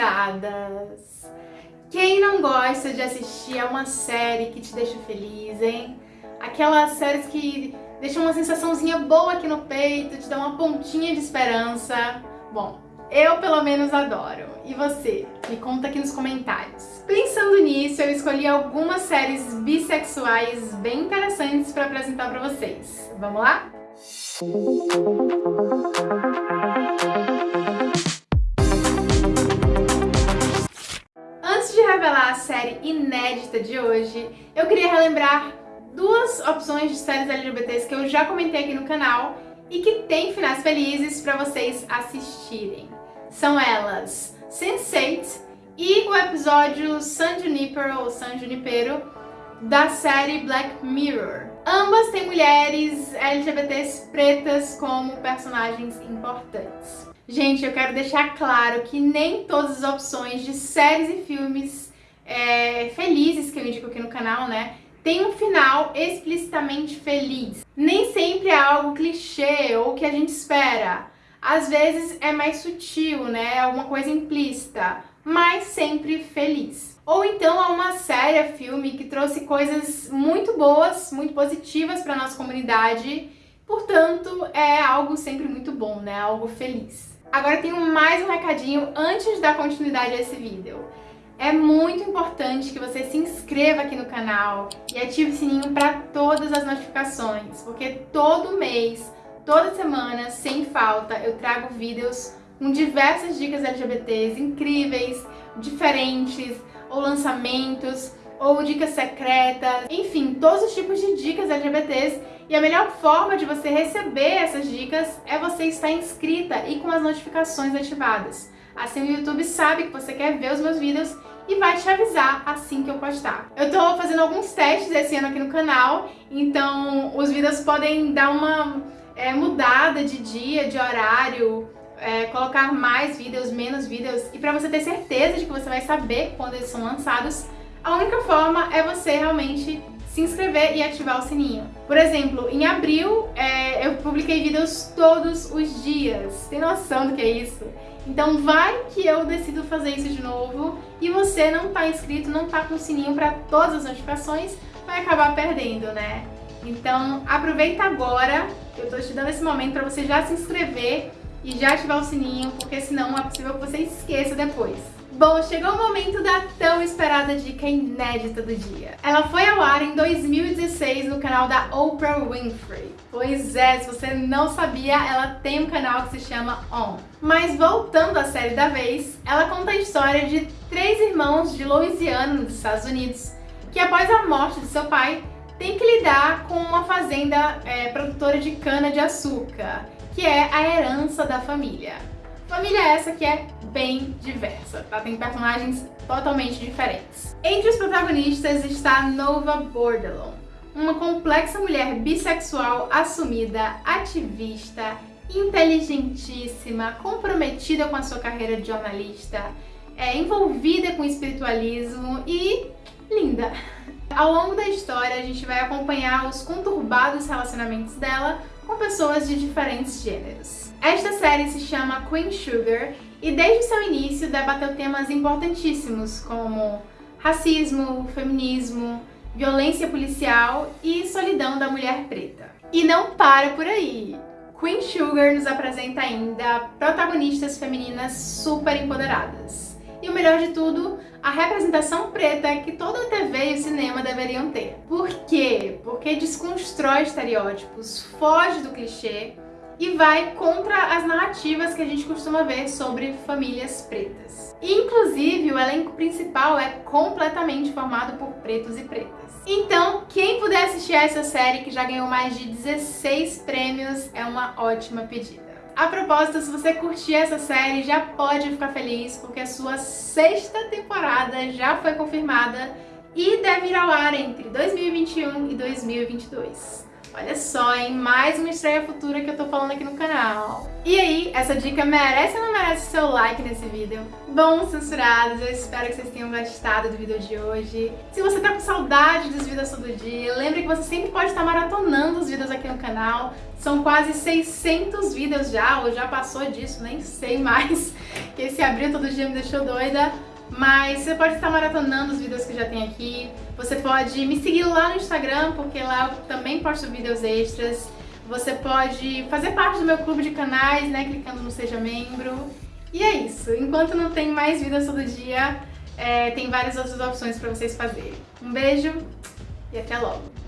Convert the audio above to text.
censuradas. Quem não gosta de assistir a uma série que te deixa feliz, hein? Aquelas séries que deixam uma sensaçãozinha boa aqui no peito, te dão uma pontinha de esperança. Bom, eu pelo menos adoro. E você? Me conta aqui nos comentários. Pensando nisso, eu escolhi algumas séries bissexuais bem interessantes para apresentar para vocês. Vamos lá? Antes a série inédita de hoje, eu queria relembrar duas opções de séries LGBTs que eu já comentei aqui no canal e que tem finais felizes para vocês assistirem. São elas Sense8 e o episódio San Junipero ou San Junipero da série Black Mirror. Ambas têm mulheres LGBTs pretas como personagens importantes. Gente, eu quero deixar claro que nem todas as opções de séries e filmes é, felizes que eu indico aqui no canal, né, tem um final explicitamente feliz. Nem sempre é algo clichê ou que a gente espera. Às vezes é mais sutil, né, é alguma coisa implícita, mas sempre feliz. Ou então há uma série, filme, que trouxe coisas muito boas, muito positivas para nossa comunidade, portanto é algo sempre muito bom, né? Algo feliz. Agora tenho mais um recadinho antes dar continuidade a esse vídeo. É muito importante que você se inscreva aqui no canal e ative o sininho para todas as notificações, porque todo mês, toda semana, sem falta, eu trago vídeos com diversas dicas LGBTs incríveis, diferentes, ou lançamentos, ou dicas secretas, enfim, todos os tipos de dicas LGBTs. E a melhor forma de você receber essas dicas é você estar inscrita e com as notificações ativadas. Assim o YouTube sabe que você quer ver os meus vídeos e vai te avisar assim que eu postar. Eu tô fazendo alguns testes esse ano aqui no canal, então os vídeos podem dar uma é, mudada de dia, de horário, é, colocar mais vídeos, menos vídeos, e para você ter certeza de que você vai saber quando eles são lançados, a única forma é você realmente se inscrever e ativar o sininho. Por exemplo, em abril é, eu publiquei vídeos todos os dias. Tem noção do que é isso? Então vai que eu decido fazer isso de novo e você não está inscrito, não está com o sininho para todas as notificações, vai acabar perdendo, né? Então aproveita agora, eu estou te dando esse momento para você já se inscrever e já ativar o sininho, porque senão é possível que você esqueça depois. Bom, chegou o momento da tão esperada dica inédita do dia. Ela foi ao ar em 2016 no canal da Oprah Winfrey. Pois é, se você não sabia, ela tem um canal que se chama On. Mas voltando à série da vez, ela conta a história de três irmãos de Louisiana, nos Estados Unidos, que após a morte de seu pai, tem que lidar com uma fazenda é, produtora de cana-de-açúcar que é a herança da família. Família essa que é bem diversa, tá? Tem personagens totalmente diferentes. Entre os protagonistas está Nova Bordelon, uma complexa mulher bissexual assumida, ativista, inteligentíssima, comprometida com a sua carreira de jornalista, é, envolvida com espiritualismo e linda. Ao longo da história, a gente vai acompanhar os conturbados relacionamentos dela com pessoas de diferentes gêneros. Esta série se chama Queen Sugar e desde seu início debateu temas importantíssimos como racismo, feminismo, violência policial e solidão da mulher preta. E não para por aí! Queen Sugar nos apresenta ainda protagonistas femininas super empoderadas. E o melhor de tudo, a representação preta que toda a TV e o cinema deveriam ter. Por quê? Porque desconstrói estereótipos, foge do clichê e vai contra as narrativas que a gente costuma ver sobre famílias pretas. Inclusive, o elenco principal é completamente formado por pretos e pretas. Então, quem puder assistir a essa série, que já ganhou mais de 16 prêmios, é uma ótima pedida. A propósito, se você curtir essa série, já pode ficar feliz, porque a sua sexta temporada já foi confirmada e deve ir ao ar entre 2021 e 2022. Olha só, hein? Mais uma estreia futura que eu tô falando aqui no canal. E aí, essa dica merece ou não merece seu like nesse vídeo? Bom, censurados, eu espero que vocês tenham gostado do vídeo de hoje. Se você tá com saudade dos vídeos todo dia, lembre que você sempre pode estar maratonando os vídeos aqui no canal. São quase 600 vídeos já, ou já passou disso, nem sei mais. Que esse abril todo dia me deixou doida. Mas você pode estar maratonando os vídeos que já tem aqui. Você pode me seguir lá no Instagram, porque lá eu também posto vídeos extras. Você pode fazer parte do meu clube de canais, né, clicando no Seja Membro. E é isso. Enquanto não tem mais vídeos todo dia, é, tem várias outras opções para vocês fazerem. Um beijo e até logo!